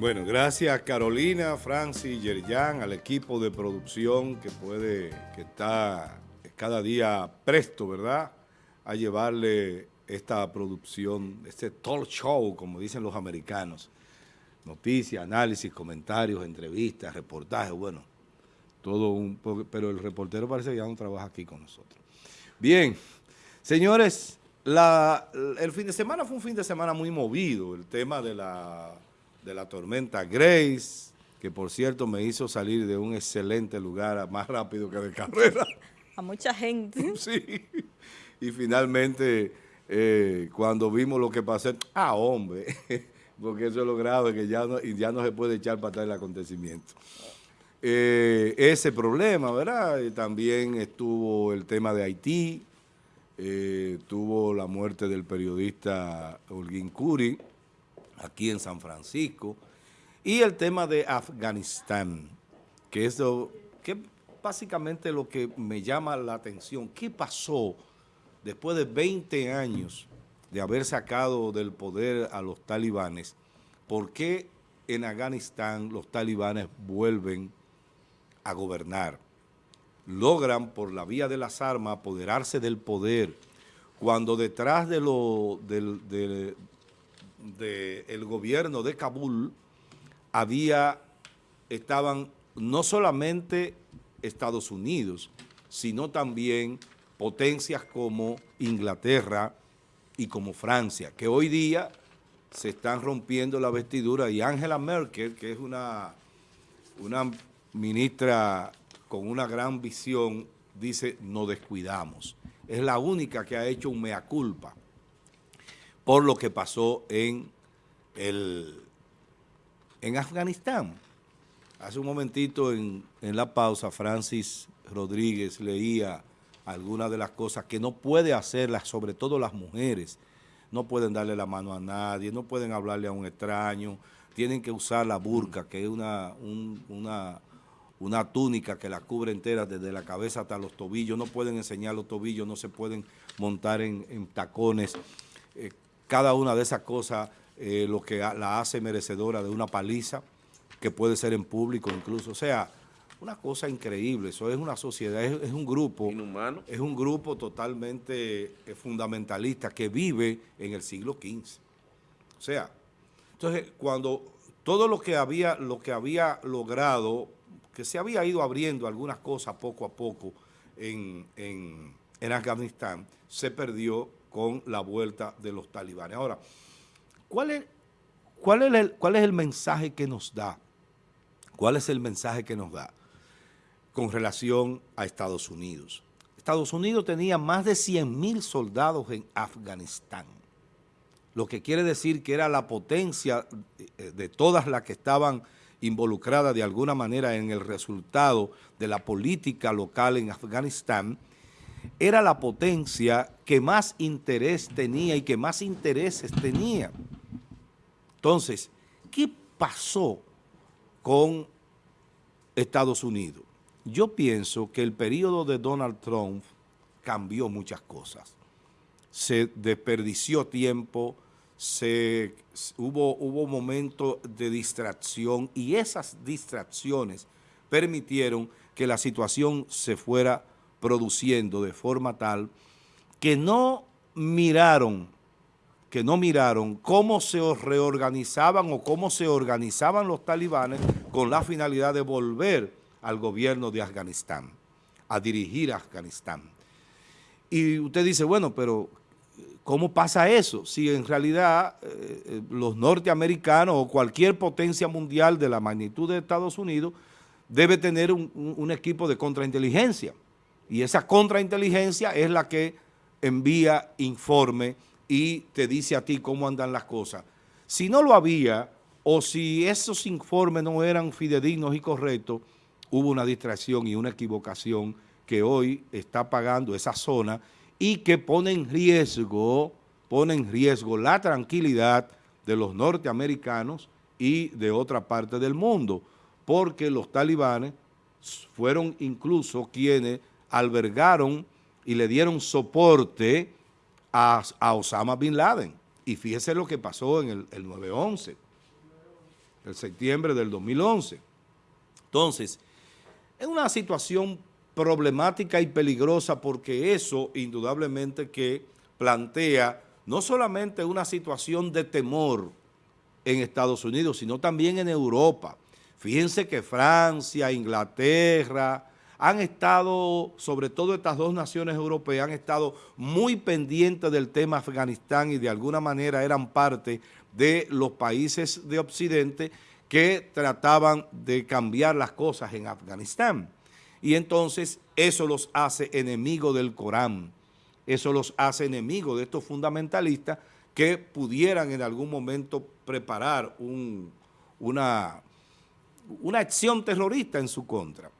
Bueno, gracias Carolina, Francis, Yerjan, al equipo de producción que puede, que está cada día presto, ¿verdad?, a llevarle esta producción, este talk show, como dicen los americanos. Noticias, análisis, comentarios, entrevistas, reportajes, bueno, todo un... Pero el reportero parece que ya no trabaja aquí con nosotros. Bien, señores, el fin de semana fue un fin de semana muy movido, el tema de la de la tormenta Grace, que por cierto me hizo salir de un excelente lugar más rápido que de carrera. A mucha gente. Sí. Y finalmente, eh, cuando vimos lo que pasó, ah, hombre, porque eso es lo grave, que ya no, ya no se puede echar para atrás el acontecimiento. Eh, ese problema, ¿verdad? Y también estuvo el tema de Haití, eh, tuvo la muerte del periodista Holguín Curi, aquí en San Francisco, y el tema de Afganistán, que es que básicamente lo que me llama la atención. ¿Qué pasó después de 20 años de haber sacado del poder a los talibanes? ¿Por qué en Afganistán los talibanes vuelven a gobernar? Logran por la vía de las armas apoderarse del poder, cuando detrás de, lo, de, del gobierno de Kabul había, estaban no solamente Estados Unidos, sino también potencias como Inglaterra y como Francia, que hoy día se están rompiendo la vestidura y Angela Merkel, que es una, una ministra con una gran visión, dice, no descuidamos. Es la única que ha hecho un mea culpa por lo que pasó en, el, en Afganistán. Hace un momentito en, la pausa, Francis Rodríguez leía algunas de las cosas que no puede hacerlas, sobre todo las mujeres. No pueden darle la mano a nadie, no pueden hablarle a un extraño, tienen que usar la burka, que es una, una, una túnica que la cubre entera desde la cabeza hasta los tobillos, no pueden enseñar los tobillos, no se pueden montar en, tacones. Eh, cada una de esas cosas eh, lo que la hace merecedora de una paliza, que puede ser en público incluso. O sea, una cosa increíble. Eso es una sociedad, es, un grupo. Inhumano. Es un grupo totalmente eh, fundamentalista que vive en el siglo XV. O sea, entonces cuando todo lo que había, lo que había logrado, que se había ido abriendo algunas cosas poco a poco en, en Afganistán, se perdió con la vuelta de los talibanes. Ahora, ¿cuál es, el, el mensaje que nos da? ¿Cuál es el mensaje que nos da con relación a Estados Unidos? Estados Unidos tenía más de 100 mil soldados en Afganistán, lo que quiere decir que era la potencia de todas las que estaban involucradas de alguna manera en el resultado de la política local en Afganistán, era la potencia que más interés tenía y que más intereses tenía. Entonces, ¿qué pasó con Estados Unidos? Yo pienso que el periodo de Donald Trump cambió muchas cosas. Se desperdició tiempo, se, hubo, hubo momentos de distracción y esas distracciones permitieron que la situación se fuera produciendo de forma tal que no miraron, que no miraron cómo se reorganizaban o cómo se organizaban los talibanes con la finalidad de volver al gobierno de Afganistán, a dirigir a Afganistán. Y usted dice, bueno, pero ¿cómo pasa eso? Si en realidad eh, eh, los norteamericanos o cualquier potencia mundial de la magnitud de Estados Unidos debe tener un, un equipo de contrainteligencia. Y esa contrainteligencia es la que envía informe y te dice a ti cómo andan las cosas. Si no lo había, o si esos informes no eran fidedignos y correctos, hubo una distracción y una equivocación que hoy está pagando esa zona y que pone en riesgo, pone en riesgo la tranquilidad de los norteamericanos y de otra parte del mundo, porque los talibanes fueron incluso quienes albergaron y le dieron soporte a, Osama Bin Laden. Y fíjese lo que pasó en el, 9-11. el septiembre del 2011. Entonces, es una situación problemática y peligrosa porque eso indudablemente que plantea no solamente una situación de temor en Estados Unidos, sino también en Europa. Fíjense que Francia, Inglaterra, han estado, sobre todo estas dos naciones europeas, han estado muy pendientes del tema Afganistán y de alguna manera eran parte de los países de Occidente que trataban de cambiar las cosas en Afganistán. Y entonces eso los hace enemigos del Corán, eso los hace enemigos de estos fundamentalistas que pudieran en algún momento preparar una, acción terrorista en su contra.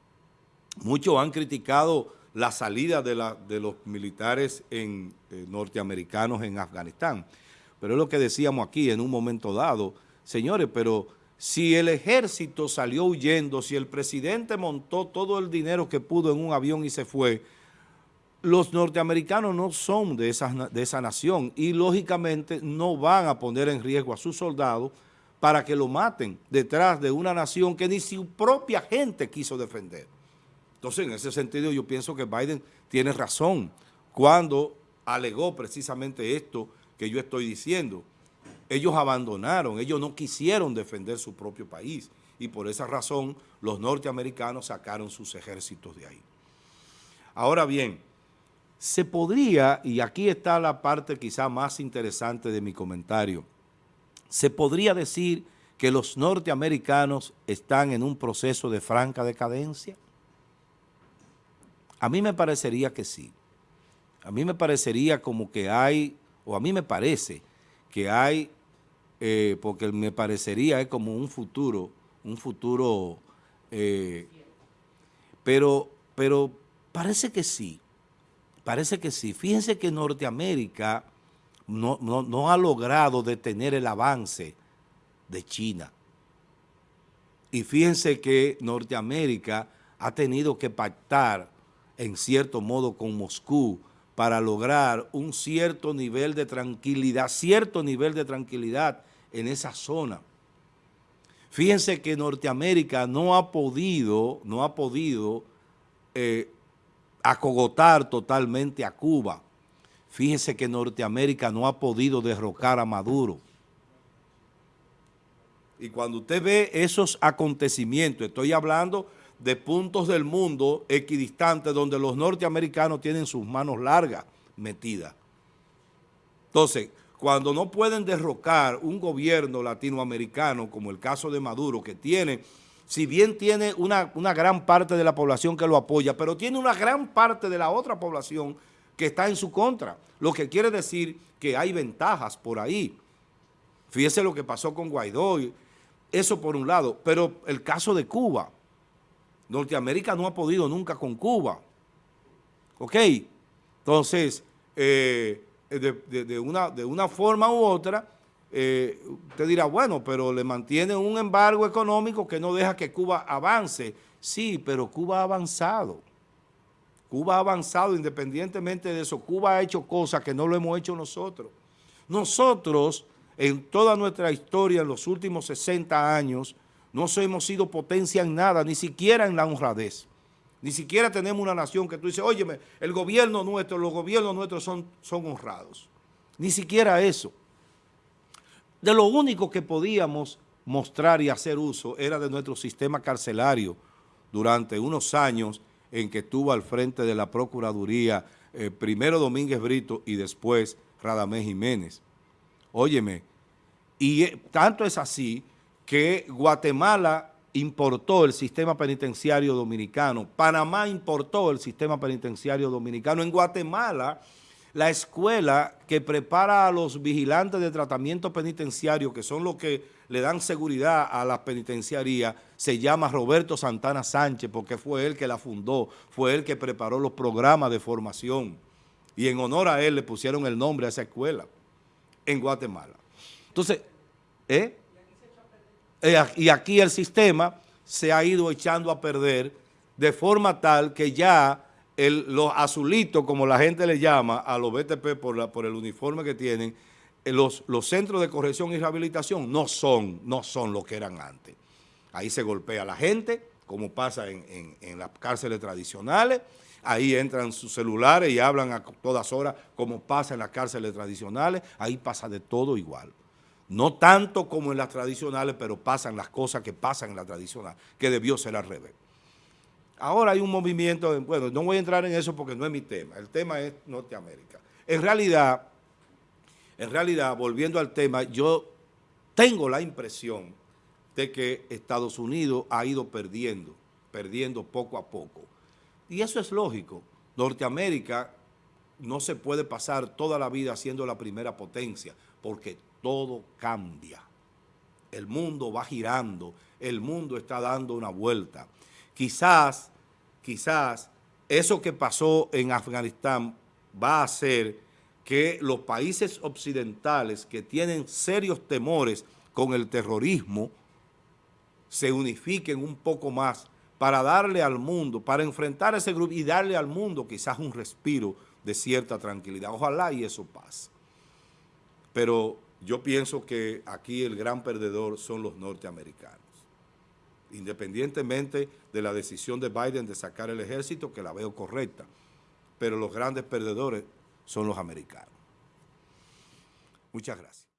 Muchos han criticado la salida de, los militares en, eh, norteamericanos en Afganistán, pero es lo que decíamos aquí en un momento dado, señores, pero si el ejército salió huyendo, si el presidente montó todo el dinero que pudo en un avión y se fue, los norteamericanos no son de esa, de esa nación y lógicamente no van a poner en riesgo a sus soldados para que lo maten detrás de una nación que ni su propia gente quiso defender. Entonces, en ese sentido, yo pienso que Biden tiene razón cuando alegó precisamente esto que yo estoy diciendo. Ellos abandonaron, ellos no quisieron defender su propio país y por esa razón los norteamericanos sacaron sus ejércitos de ahí. Ahora bien, se podría, y aquí está la parte quizá más interesante de mi comentario, se podría decir que los norteamericanos están en un proceso de franca decadencia. A mí me parecería que sí. A mí me parecería como que hay, o a mí me parece que hay, eh, porque me parecería como un futuro, un futuro, eh, pero, pero parece que sí. Parece que sí. Fíjense que Norteamérica no, ha logrado detener el avance de China. Y fíjense que Norteamérica ha tenido que pactar en cierto modo con Moscú para lograr un cierto nivel de tranquilidad, cierto nivel de tranquilidad en esa zona. Fíjense que Norteamérica no ha podido, no ha podido eh, acogotar totalmente a Cuba. Fíjense que Norteamérica no ha podido derrocar a Maduro. Y cuando usted ve esos acontecimientos, estoy hablando de puntos del mundo equidistantes donde los norteamericanos tienen sus manos largas metidas. Entonces, cuando no pueden derrocar un gobierno latinoamericano, como el caso de Maduro, que tiene si bien tiene una, gran parte de la población que lo apoya, pero tiene una gran parte de la otra población que está en su contra, lo que quiere decir que hay ventajas por ahí. Fíjese lo que pasó con Guaidó, eso por un lado, pero el caso de Cuba, Norteamérica no ha podido nunca con Cuba, ¿ok? Entonces, eh, de, una, de una forma u otra, eh, usted dirá, bueno, pero le mantiene un embargo económico que no deja que Cuba avance. Sí, pero Cuba ha avanzado. Cuba ha avanzado independientemente de eso. Cuba ha hecho cosas que no lo hemos hecho nosotros. Nosotros, en toda nuestra historia, en los últimos 60 años, no hemos sido potencia en nada, ni siquiera en la honradez. Ni siquiera tenemos una nación que tú dices, óyeme, el gobierno nuestro, los gobiernos nuestros son, son honrados. Ni siquiera eso de lo único que podíamos mostrar y hacer uso era de nuestro sistema carcelario durante unos años en que estuvo al frente de la Procuraduría, eh, primero Domínguez Brito y después Radamés Jiménez. Óyeme, y eh, tanto es así que Guatemala importó el sistema penitenciario dominicano, Panamá importó el sistema penitenciario dominicano, en Guatemala la escuela que prepara a los vigilantes de tratamiento penitenciario, que son los que le dan seguridad a la penitenciaría, se llama Roberto Santana Sánchez, porque fue él que la fundó, fue él que preparó los programas de formación. Y en honor a él le pusieron el nombre a esa escuela en Guatemala. Entonces, ¿eh? Eh y aquí el sistema se ha ido echando a perder de forma tal que ya los azulitos, como la gente le llama a los BTP por, el uniforme que tienen, eh, los, centros de corrección y rehabilitación no son, no son lo que eran antes. Ahí se golpea la gente, como pasa en las cárceles tradicionales, ahí entran sus celulares y hablan a todas horas, como pasa en las cárceles tradicionales, ahí pasa de todo igual. No tanto como en las tradicionales, pero pasan las cosas que pasan en la tradicional, que debió ser al revés. Ahora hay un movimiento, bueno, no voy a entrar en eso porque no es mi tema, el tema es Norteamérica. En realidad, en realidad, volviendo al tema, yo tengo la impresión de que Estados Unidos ha ido perdiendo, perdiendo poco a poco. Y eso es lógico. Norteamérica no se puede pasar toda la vida siendo la primera potencia, porque todo cambia. El mundo va girando, el mundo está dando una vuelta. Quizás, quizás, eso que pasó en Afganistán va a hacer que los países occidentales que tienen serios temores con el terrorismo se unifiquen un poco más para darle al mundo, para enfrentar ese grupo y darle al mundo quizás un respiro de cierta tranquilidad. Ojalá y eso pase. Pero yo pienso que aquí el gran perdedor son los norteamericanos. Independientemente de la decisión de Biden de sacar el ejército, que la veo correcta, pero los grandes perdedores son los americanos. Muchas gracias.